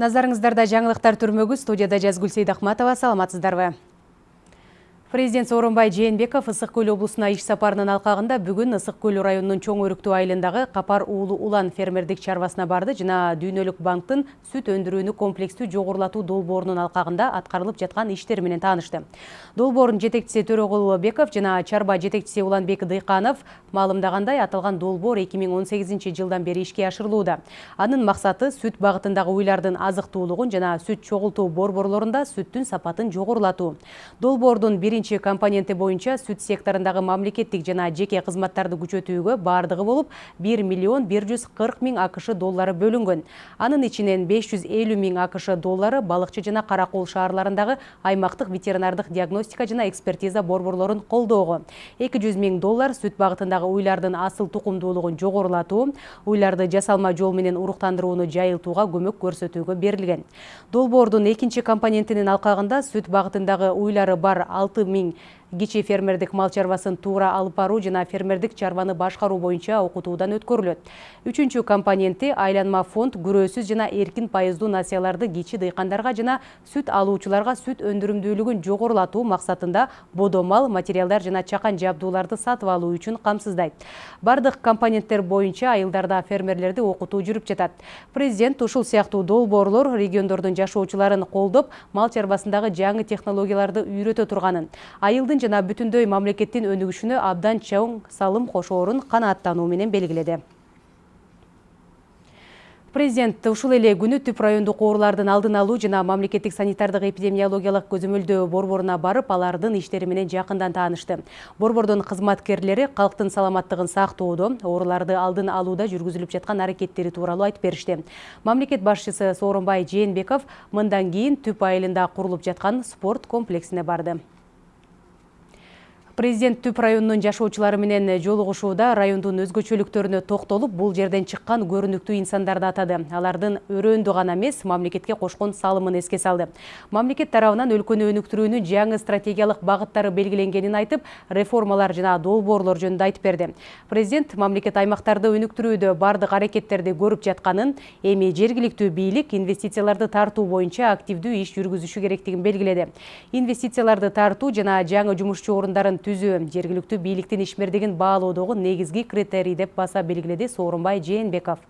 Назарыңыздарда жаңылықтар түрмөгү студияда Жазгүл Сейдахматова саламатсыздарбы. Президент Сооронбай Жээнбеков Ысык көл облусуна иш сапарынын алкагында бүгүн Ысык көл районунун чоң өрүктүү айылындагы Капар уулу улан фермердик чарбасына барды жана Дүйнөлүк банктын сүт өндүрүүнү комплекстүү жогорулатуу долбоорунун алкагында аткарылып жаткан иштер менен таанышты. Долбоордун жетекчиси Төрөгул Беков жана чарба жетекчиси Уланбек Дыйканов маалымдагандай аталган долбоор 2018 жылдан бери ишке ашырылууда. Анын максаты сүт багытындагы уйлардын азыктуулугун жана сүт чогултуу борборлорунда сүттүн сапатын жогорулатуу. Долбоордун биринчи биринчи компоненти боюнча сүт секторундагы мамлекеттик жана жеке кызматтарды күчөтүүгө баардыгы болуп бир миллион бир жүз кырк миң акш доллары бөлүнгөн. Анын ичинен беш жүз элүү миң акш доллары балыкчы жана кара кол шаарларындагы аймактык ветеринардык диагностика жана экспертиза борборлорун колдоого. Эки жүз миң доллар сүт багытындагы уйлардын асыл тукумдуулугун жогорулатуу уйларды жасалма жол менен уруктандырууну жайылтууга көмөк көрсөтүүгө берилген. Долбоордун экинчи компонентинин алкагында сүт багытындагы уйлары бар алты миң кичи фермердик мал чарбасын туура алып баруу жана фермердик чарбаны башкаруу боюнча окутуудан өткөрүлөт. Үчүнчү компоненти айланма фонд күрөөсүз жана эркин пайыздуу насыяларды кичи дыйкандарга жана сүт алуучуларга сүт өндүрүмдүүлүгүн жогорулатуу максатында бодо мал материалдар жана чакан жабдууларды сатып алуу үчүн камсыздайт. Бардык компоненттер боюнча айылдарда фермерлерди окутуу жүрүп жатат. Президент ушул сыяктуу долбоорлор региондордун жашоочуларын колдоп мал чарбасындагы жаңы технологияларды үйрөтө турганын айылдын жана бүтүндөй мамлекеттин өнүгүшүнө абдан чоң салым кошоорун канааттануу менен белгиледи. Президент ушул эле күнү түп райондук оорулардын алдын алуу жана мамлекеттик санитардык эпидемиологиялык көзөмөлдөө борборуна барып алардын иштери менен жакындан таанышты. Борбордун кызматкерлери калктын саламаттыгын сактоодо ооруларды алдын алууда жүргүзүлүп жаткан аракеттери тууралуу айтып беришти. Мамлекет башчысы сооронбай жээнбеков мындан кийин түп айылында курулуп жаткан спорт комплексине барды. Президент түп районунун жашоочулары менен жолугушууда райондун өзгөчөлүктөрүнө токтолуп бул жерден чыккан көрүнүктүү инсандарды атады. Алардын өрөөндү гана эмес мамлекетке кошкон салымын эске салды. Мамлекет тарабынан өлкөнү өнүктүрүүнүн жаңы стратегиялык багыттары белгиленгенин айтып реформалар жана долбоорлор жөнүндө айтып берди. Президент мамлекет аймактарды өнүктүрүүдө баардык аракеттерди көрүп жатканын эми жергиликтүү бийлик инвестицияларды тартуу боюнча активдүү иш жүргүзүшү керектигин белгиледи. Инвестицияларды тартуу жана жаңы жумушчу орундарын түзүү жергиликтүү бийликтин ишмердигин баалоодогу негизги критерий деп баса белгиледи сооронбай жээнбеков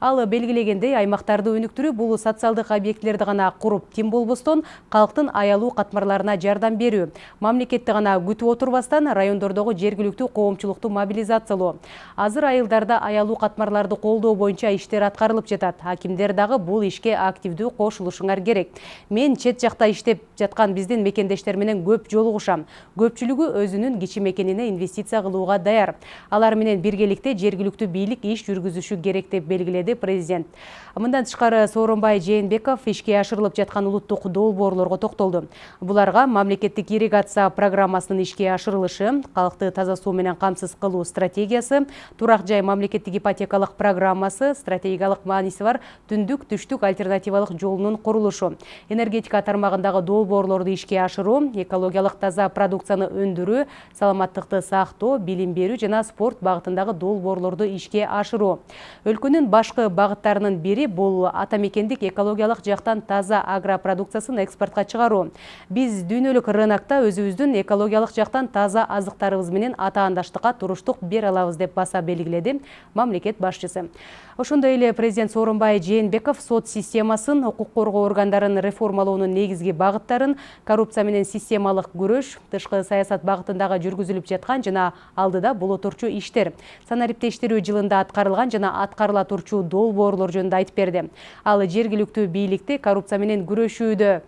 ал белгилегендей аймактарды өнүктүрүү бул социалдык объектилерди гана куруп тим болбостон калктын аялуу катмарларына жардам берүү мамлекетти гана күтүп отурбастан райондордогу жергиликтүү коомчулукту мобилизациялоо азыр айылдарда аялуу катмарларды колдоо боюнча иштер аткарылып жатат акимдер дагы бул ишке активдүү кошулушуңар керек. Мен чет жакта иштеп жаткан биздин мекендештер менен көп жолугушам көпчүлүгү өзүнүн кичи мекенине инвестиция кылууга даяр. Алар менен биргеликте жергиликтүү бийлик иш жүргүзүшү керек деп белгиледи президент. Мындан тышкары сооронбай жээнбеков ишке ашырылып жаткан улуттук долбоорлорго токтолду буларга мамлекеттик ирригация программасынын ишке ашырылышы калкты таза суу менен камсыз кылуу стратегиясы турак жай мамлекеттик ипотекалык программасы стратегиялык мааниси бар түндүк түштүк альтернативалык жолунун курулушу энергетика тармагындагы долбоорлорду ишке ашыруу экологиялык таза продукцияны өндүрүү саламаттыкты сактоо билим берүү жана спорт багытындагы долбоорлорду ишке ашыруу. Өлкөнүн башкы багыттарынын бири бул ата мекендик экологиялык жактан таза агропродукциясын экспортко чыгаруу. Биз дүйнөлүк рынокто өзүбүздүн экологиялык жактан таза азыктарыбыз менен атаандаштыкка туруштук бере алабыз деп баса белгиледи мамлекет башчысы. Ошондой эле президент сооронбай жээнбеков сот системасын укук коргоо органдарын реформалоонун негизги багыттарын коррупция менен системалык күрөш тышкы саясат багытындагы жүргүзүлүп жаткан жана алдыда боло турчу иштер санариптештирүү жылында аткарылган жана аткарыла турчу долбоорлор жөнүндө айтып берди. Ал жергиликтүү бийликти коррупция менен күрөшүүдө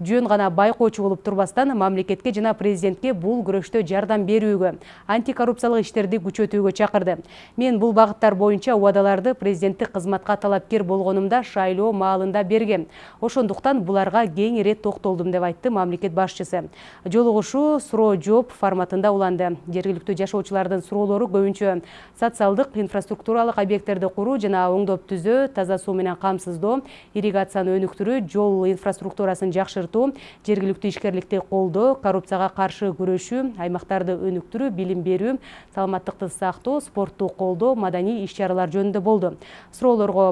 жөн гана байкоочу болуп турбастан мамлекетке жана президентке бул күрөштө жардам берүүгө антикоррупциялык иштерди күчөтүүгө чакырды. Мен бул багыттар боюнча убадаларды президенттик кызматка талапкер болгонумда шайлоо маалында бергем ошондуктан буларга кең ирет токтолдум деп айтты мамлекет башчысы. Жолугушуу суроо жооп форматында уланды. Жергиликтүү жашоочулардын суроолору көбүнчө социалдык инфраструктуралык объекттерди куруу жана оңдоп түзөө таза суу менен камсыздоо ирригацияны өнүктүрүү жол инфраструктурасын жакшыртуу жаңыртуу жергиликтүү ишкерликти колдоо коррупцияга каршы күрөшүү аймактарды өнүктүрүү билим берүү саламаттыкты сактоо спортту колдоо маданий иш чаралар жөнүндө болду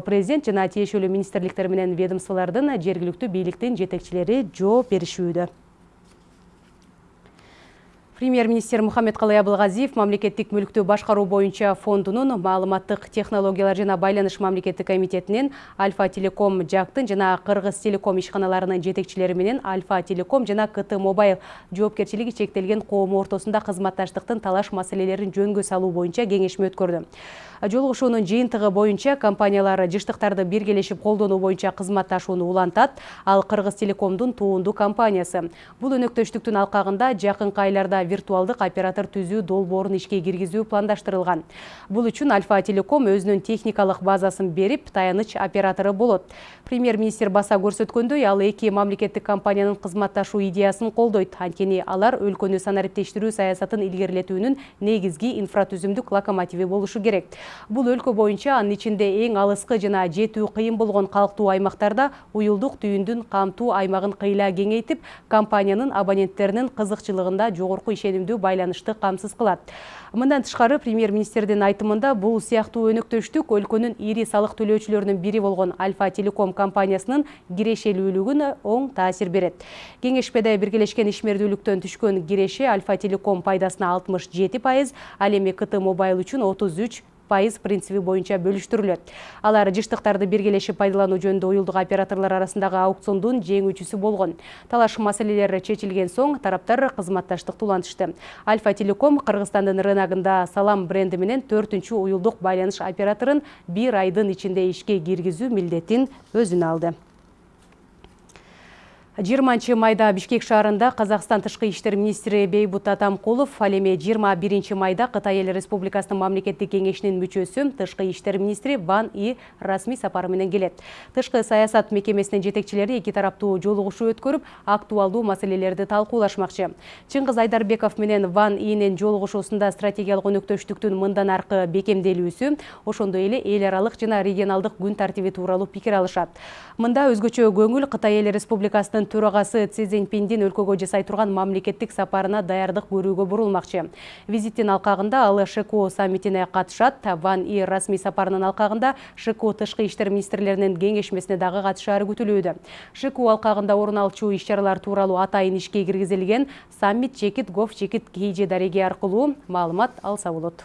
президент жана тиешелүү министрликтер менен ведомстволордун жергиликтүү бийликтин жетекчилери жооп премьер-министр мухаммедкалый абылгазиев мамлекеттик мүлктү башкаруу боюнча фондунун маалыматтык технологиялар жана байланыш мамлекеттик комитетинин альфа телеком жактын жана кыргыз телеком ишканаларынын жетекчилери альфа телеком жана кт мобайл жоопкерчилиги чектелген коому ортосунда кызматташтыктын талаш маселелерин жөнгө салуу боюнча кеңешме өткөрдү. Жолугушуунун жыйынтыгы боюнча компаниялар жыштыктарды биргелешип колдонуу боюнча кызматташууну улантат ал кыргыз телекомдун туундуу компаниясы. Бул өнөктөштүктүн алкагында жакынкы айларда виртуалдык оператор түзүү долбоорун ишке киргизүү пландаштырылган бул үчүн альфа телеком өзүнүн техникалык базасын берип таяныч оператору болот. Премьер министр баса көрсөткөндөй ал эки мамлекеттик компаниянын кызматташуу идеясын колдойт анткени алар өлкөнү санариптештирүү саясатын илгерилетүүнүн негизги инфратүзүмдүк локомотиви болушу керек. Бул өлкө боюнча анын ичинде эң алыскы жана жетүү кыйын болгон калктуу аймактарда уюлдук түйүндүн камтуу аймагын кыйла кеңейтип компаниянын абоненттеринин кызыкчылыгында жогорку ишенимдүү байланышты камсыз кылат мындан тышкары премьер министрдин айтымында бул сыяктуу өнөктөштүк өлкөнүн ири салык төлөөчүлөрүнүн бири болгон альфа телеком компаниясынын кирешелүүлүгүнө оң таасир берет кеңешмеде биргелешкен ишмердүүлүктөн түшкөн киреше альфа телеком пайдасына алтымыш жети пайыз ал эми кт мобайл үчүн отуз үч пайыз принциби боюнча бөлүштүрүлөт алар жыштыктарды биргелешип пайдалануу жөнүндө уюлдук операторлор арасындагы аукциондун жеңүүчүсү болгон талаш маселелери чечилген соң тараптар кызматташтыкты улантышты альфа телеком кыргызстандын рыногунда салам бренди менен төртүнчү уюлдук байланыш операторун бир айдын ичинде ишке киргизүү милдетин өзүнө алды. Жыйырманчы майда бишкек шаарында казакстан тышкы иштер министри бейбут атамкулов ал эми жыйырма биринчи майда кытай эл республикасынын мамлекеттик кеңешинин мүчөсү тышкы иштер министри ван и расмий сапары менен келет. Тышкы саясат мекемесинин жетекчилери эки тараптуу жолугушуу өткөрүп актуалдуу маселелерди талкуулашмакчы. Чыңгыз айдарбеков менен ван инин жолугушуусунда стратегиялык өнөктөштүктүн мындан аркы бекемделүүсү ошондой эле эл аралык жана регионалдык күн тартиби тууралуу пикир алышат. Мында өзгөчө көңүл кытай эл республикасынын төрагасы Си өлкөгө жасай турган мамлекеттик сапарына даярдык көрүүгө бурулмакчы. Визиттин алкагында ал ШКО саммитине катышат. Ван И расмий сапарынын алкагында ШКО тышкы иштер министрлеринин кеңешмесине дагы катышаары күтүлүүдө. ШКО алкагында орун алчу иш-чаралар тууралуу атайын ишке киргизилген саммит чекит гов чекит kg дареги аркылуу маалымат алса болот.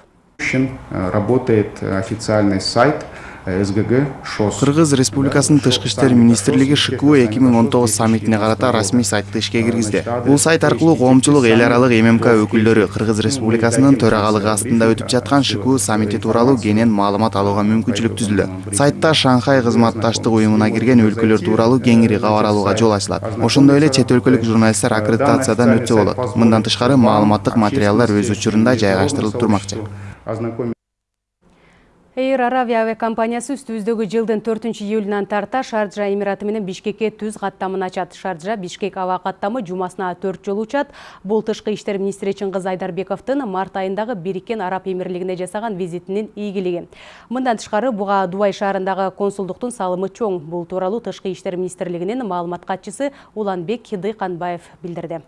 Работает официальный сайт СГГ ШОС. Кыргыз Республикасынын тышкы иштер министрлиги ШКУ 2019 саммитине карата расмий сайтты ишке киргизди. Бул сайт аркылуу коомчулук эл аралык ММК өкүлдөрү Кыргыз Республикасынын төрагалыгы астында өтүп жаткан ШКУ саммити тууралуу кенен маалымат алууга мүмкүнчүлүк түзүлдү. Сайтта Шанхай кызматташтык уюмуна кирген өлкөлөр тууралуу кеңири кабар алууга жол ачылат. Ошондой эле чет өлкөлүк журналисттер аккредитациядан өтсө болот. Мындан тышкары маалыматтык материалдар өз учурунда жайгаштырылып турмакчы. Эйр Аравия авиакомпаниясы үстүбүздөгү жылдын 4 июлунан тарта Шарджа Эмираты менен Бишкекке түз каттамын ачат. Шарджа Бишкек аба каттамы жумасына 4 жолу учат. Бул тышкы иштер министри Чыңгыз Айдарбековдун март айындагы Бириккен Араб Эмирлигине жасаган визитинин ийгилиги. Мындан тышкары буга Дубай шаарындагы консулдуктун салымы чоң. Бул тууралуу тышкы иштер министрлигинин маалымат катчысы Уланбек Дыйканбаев билдирди.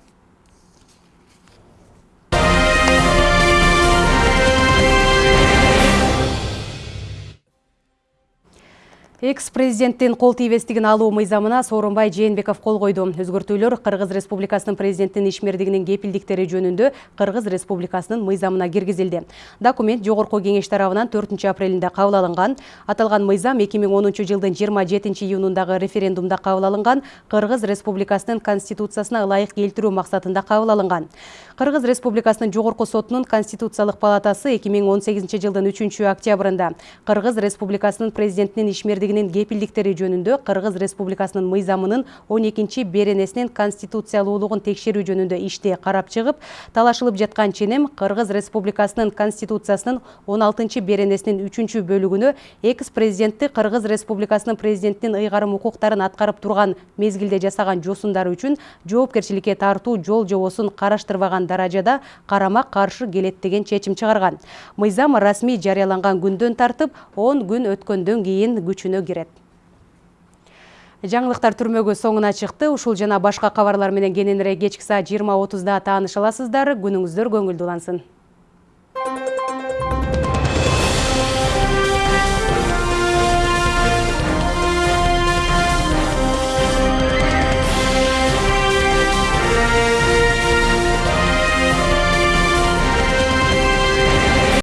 Экс-президенттин кол тийбестигин алуу мыйзамына Сооронбай Жээнбеков кол койду. Өзгөртүүлөр Кыргыз Республикасынын президентинин ишмердигинин кепилдиктери жөнүндө Кыргыз Республикасынын мыйзамына киргизилди. Документ жогорку кеңеш тарабынан 4 апрелинде кабыл алынган. Аталган мыйзам 2010 жылдын 27 июнундагы референдумда кабыл алынган Кыргыз Республикасынын конституциясына ылайык келтирүү максатында кабыл алынган. Кыргыз Республикасынын жогорку сотунун конституциялык палатасы 2018 жылдын 3 октябрында Кыргыз Республикасынын президентинин ишмердигин бийлигинин кепилдиктери жөнүндө Кыргыз Республикасынын мыйзамынын 12 беренесинин конституциялуулугун текшерүү жөнүндө ишти карап чыгып, талашылып жаткан ченем Кыргыз Республикасынын конституциясынын 16 беренесинин 3 бөлүгүнө экс-президентти Кыргыз Республикасынын президентинин ыйгарым укуктарын аткарып турган мезгилде жасаган жосундары үчүн жоопкерчиликке тартуу жол жобосун караштырбаган даражада карама каршы келет деген чечим чыгарган. Мыйзам расмий жарыяланган күндөн тартып 10 күн өткөндөн кийин күчүнө кирет Жаңылыктар түрмөгү соңуна чыкты. Ушул жана башка кабарлар менен кененирээк кечки саат 20:30да тааныша аласыздар. Күнүңүздөр көңүлдүү улансын.